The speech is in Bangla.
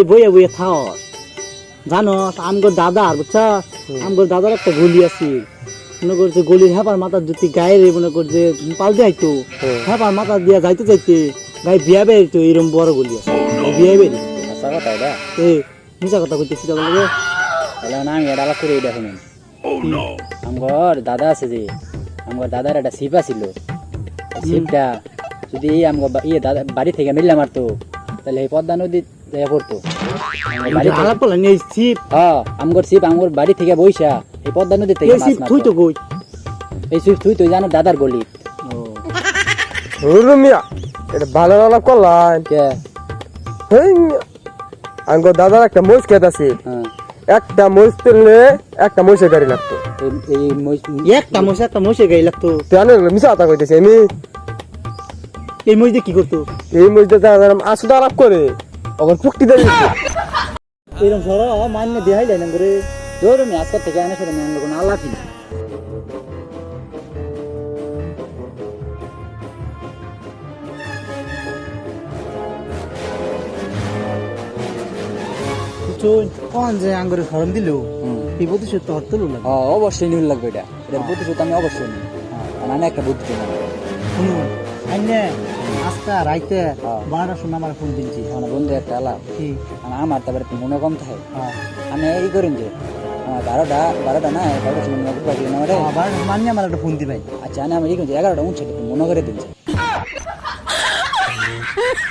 এই বইয়ে বইয়ে থাও। জানো আমগর দাদা আর বুঝছ আমগর দাদার একটা গলি আছে। মনে করছে গলির হেপার মাথা যদি গায়ে মনে করছে পাল দিয়ে আইতো। হেপার মাথা দিয়া যাইতে যাইতে গায়ে বিয়া বেরিত এরকম বড় গলি আছে। বিয়া বেরি আচ্ছা এ মিশা কথা কইতেছি তাহলে না আমি এটা করে এটা শুনুন। আমার দাদা আছে যে আমার দাদার একটা সিপ আছিল। সিপটা যদি এই আমার ইয়ে দাদা বাড়ি থেকে মিললে মারতো তাহলে এই পদ্মা নদী যাইয়া পড়তো আলাপ এই হ্যাঁ আমগর সিপ আমগর বাড়ি থেকে বইসা এই পদ্মা নদী থেকে এই মাছ থুই তো কই? এই সিপ তুই তো জানো দাদার গলি। হুরু মিয়া এটা ভালো আলাপ করলাম কে? হেই মিয়া। দাদার একটা মহিষ খেত আছে। হ্যাঁ। একটা মহিষ তুললে একটা মহিষের গাড়ি লাগতো। এই- এই মহিষ- একটা মশা একটা মশে গাই লাগতো। জানো মিশা কথা কইতেছি আমি এই মহিষ দিয়ে কি করতো? এই যারা আসুদা আলাপ করে পুক্তি দেয় এরকম সর মান্য দেখাই যায় না করে। ধরো আমি আজকের থেকে আনে সেটা আমি কোনো আলাপই না চুন। কোন যে আঙ্গুরে ফরম দিল? হুম। এই প্রতিশোধ তো হরতে লাগবে হ্যাঁ অবশ্যই নিউল লাগবে এটা। এটার প্রতিশোধ আমি অবশ্যই নিই আর একটা বুদ্ধি শুনুন আজকা রাইতে হ্যাঁ। বারোটার সময় আমার ফোন দিনছি আমার বন্ধু একটা আলাপ কি? আমার তারপরে মনে কম থাকে। হ্যাঁ। আমি এই করেন যে আমার বারোটা বারোটা না বারোটা সময় মনে পাঠিয়ে না আমার। হ্যাঁ, বারোটার মান্য আমার একটা ফোন দিবাই। আচ্ছা আমি এই করছি এগারোটা উঠছে মনে করে দিচ্ছি।